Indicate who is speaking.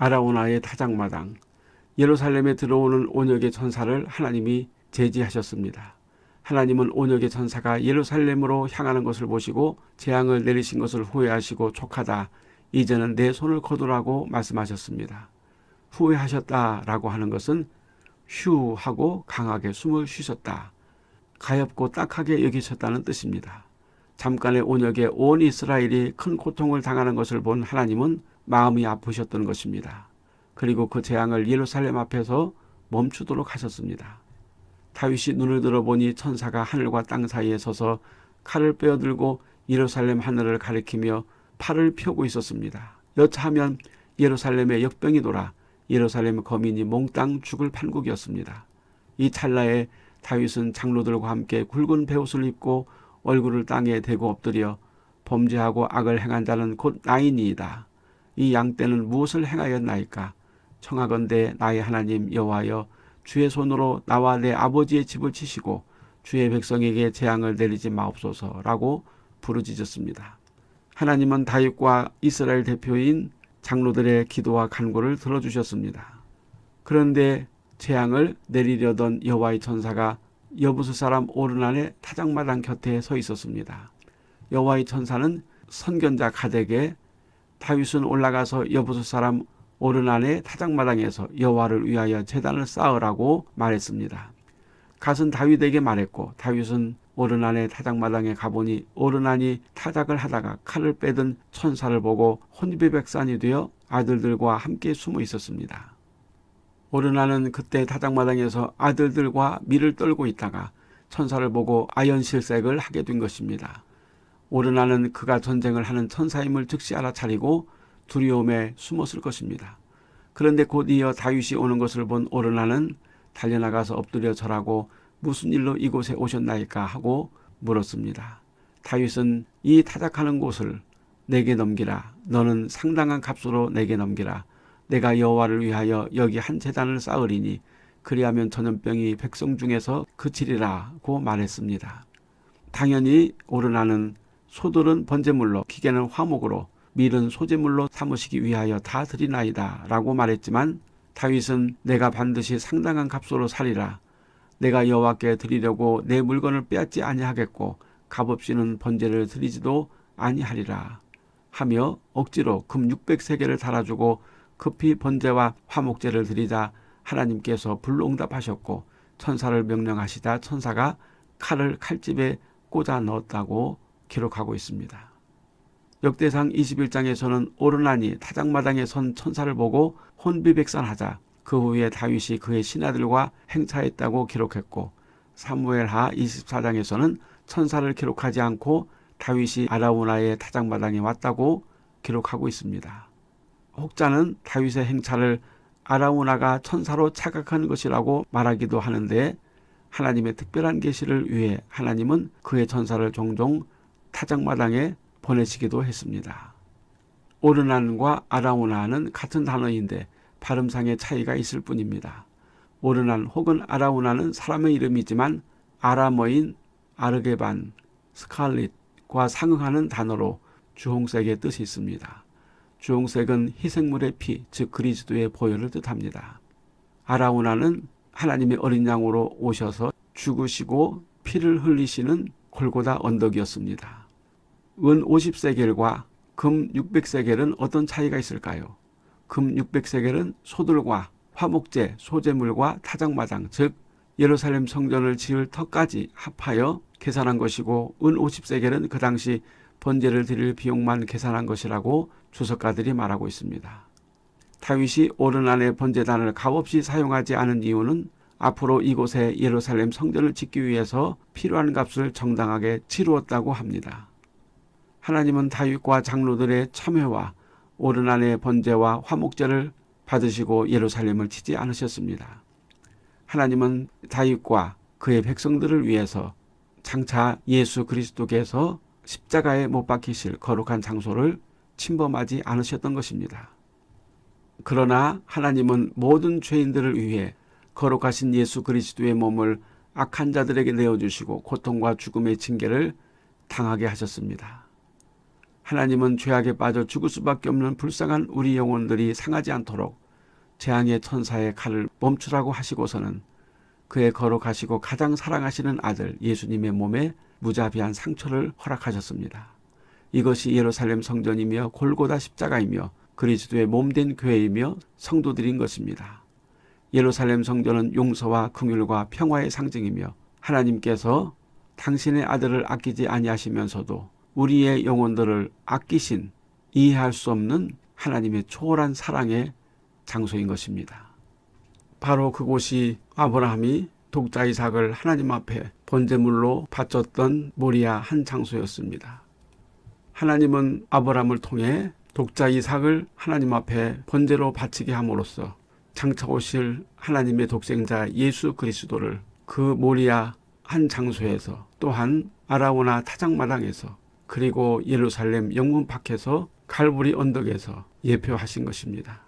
Speaker 1: 아라우나의 타작마당 예루살렘에 들어오는 온역의 천사를 하나님이 제지하셨습니다. 하나님은 온역의 천사가 예루살렘으로 향하는 것을 보시고 재앙을 내리신 것을 후회하시고 촉하다. 이제는 내 손을 거두라고 말씀하셨습니다. 후회하셨다라고 하는 것은 휴 하고 강하게 숨을 쉬셨다. 가엽고 딱하게 여기셨다는 뜻입니다. 잠깐의 온역에 온 이스라엘이 큰 고통을 당하는 것을 본 하나님은 마음이 아프셨던 것입니다. 그리고 그 재앙을 예루살렘 앞에서 멈추도록 하셨습니다. 다윗이 눈을 들어보니 천사가 하늘과 땅 사이에 서서 칼을 빼어들고 예루살렘 하늘을 가리키며 팔을 펴고 있었습니다. 여차하면 예루살렘에 역병이 돌아 예루살렘 거민이 몽땅 죽을 판국이었습니다. 이 찰나에 다윗은 장로들과 함께 굵은 베옷을 입고 얼굴을 땅에 대고 엎드려 범죄하고 악을 행한 자는 곧 나이니이다. 이 양떼는 무엇을 행하였나이까? 청하건대 나의 하나님 여호와여 주의 손으로 나와 내 아버지의 집을 치시고 주의 백성에게 재앙을 내리지 마옵소서라고 부르짖었습니다. 하나님은 다윗과 이스라엘 대표인 장로들의 기도와 간구를 들어주셨습니다. 그런데 재앙을 내리려던 여호와의 천사가 여부수 사람 오르난의 타작마당 곁에 서 있었습니다. 여호와의 천사는 선견자 가덱에 다윗은 올라가서 여부수 사람 오르난의 타작마당에서 여호와를 위하여 재단을 쌓으라고 말했습니다. 갓은 다윗에게 말했고 다윗은 오르난의 타작마당에 가보니 오르난이 타작을 하다가 칼을 빼든 천사를 보고 혼비백산이 되어 아들들과 함께 숨어 있었습니다. 오르나는 그때 타작마당에서 아들들과 밀을 떨고 있다가 천사를 보고 아연실색을 하게 된 것입니다. 오르나는 그가 전쟁을 하는 천사임을 즉시 알아차리고 두려움에 숨었을 것입니다. 그런데 곧 이어 다윗이 오는 것을 본 오르나는 달려나가서 엎드려 절하고 무슨 일로 이곳에 오셨나이까 하고 물었습니다. 다윗은 이 타작하는 곳을 내게 넘기라. 너는 상당한 값으로 내게 넘기라. 내가 여호와를 위하여 여기 한 재단을 쌓으리니 그리하면 전염병이 백성 중에서 그치리라고 말했습니다. 당연히 오르나는 소들은 번제물로 기계는 화목으로 밀은 소재물로 삼으시기 위하여 다 드리나이다 라고 말했지만 다윗은 내가 반드시 상당한 값으로 살리라. 내가 여호와께 드리려고 내 물건을 빼앗지 아니하겠고 값없이는 번제를 드리지도 아니하리라 하며 억지로 금 600세계를 달아주고 급히 번제와 화목제를 드리자 하나님께서 불응답하셨고 천사를 명령하시다 천사가 칼을 칼집에 꽂아 넣었다고 기록하고 있습니다. 역대상 21장에서는 오르나니 타작마당에 선 천사를 보고 혼비백산하자 그 후에 다윗이 그의 신하들과 행차했다고 기록했고 사무엘하 24장에서는 천사를 기록하지 않고 다윗이 아라우나의 타작마당에 왔다고 기록하고 있습니다. 혹자는 다윗의 행차를 아라우나가 천사로 착각한 것이라고 말하기도 하는데 하나님의 특별한 계시를 위해 하나님은 그의 천사를 종종 타작마당에 보내시기도 했습니다. 오르난과 아라우나는 같은 단어인데 발음상의 차이가 있을 뿐입니다. 오르난 혹은 아라우나는 사람의 이름이지만 아람어인 아르게반, 스칼릿과 상응하는 단어로 주홍색의 뜻이 있습니다. 주홍색은 희생물의 피, 즉 그리스도의 보혈을 뜻합니다. 아라우나는 하나님의 어린 양으로 오셔서 죽으시고 피를 흘리시는 골고다 언덕이었습니다. 은 50세겔과 금 600세겔은 어떤 차이가 있을까요? 금 600세겔은 소들과 화목제, 소재물과 타작마당, 즉 예루살렘 성전을 지을 터까지 합하여 계산한 것이고 은 50세겔은 그 당시 번제를 드릴 비용만 계산한 것이라고 주석가들이 말하고 있습니다. 다윗이 오르난의 번제단을 값없이 사용하지 않은 이유는 앞으로 이곳에 예루살렘 성전을 짓기 위해서 필요한 값을 정당하게 치루었다고 합니다. 하나님은 다윗과 장로들의 참회와 오르난의 번제와 화목제를 받으시고 예루살렘을 치지 않으셨습니다. 하나님은 다윗과 그의 백성들을 위해서 장차 예수 그리스도께서 십자가에 못 박히실 거룩한 장소를 침범하지 않으셨던 것입니다. 그러나 하나님은 모든 죄인들을 위해 거룩하신 예수 그리스도의 몸을 악한 자들에게 내어주시고 고통과 죽음의 징계를 당하게 하셨습니다. 하나님은 죄악에 빠져 죽을 수밖에 없는 불쌍한 우리 영혼들이 상하지 않도록 재앙의 천사의 칼을 멈추라고 하시고서는 그의 걸어가시고 가장 사랑하시는 아들 예수님의 몸에 무자비한 상처를 허락하셨습니다. 이것이 예루살렘 성전이며 골고다 십자가이며 그리스도의 몸된 교회이며 성도들인 것입니다. 예루살렘 성전은 용서와 긍휼과 평화의 상징이며 하나님께서 당신의 아들을 아끼지 아니하시면서도 우리의 영혼들을 아끼신 이해할 수 없는 하나님의 초월한 사랑의 장소인 것입니다. 바로 그곳이 아브라함이 독자 이삭을 하나님 앞에 번제물로 바쳤던 모리아 한 장소였습니다. 하나님은 아브라함을 통해 독자 이삭을 하나님 앞에 번제로 바치게 함으로써 장차 오실 하나님의 독생자 예수 그리스도를 그 모리아 한 장소에서 또한 아라오나 타작마당에서 그리고 예루살렘 영문 밖에서 갈보리 언덕에서 예표하신 것입니다.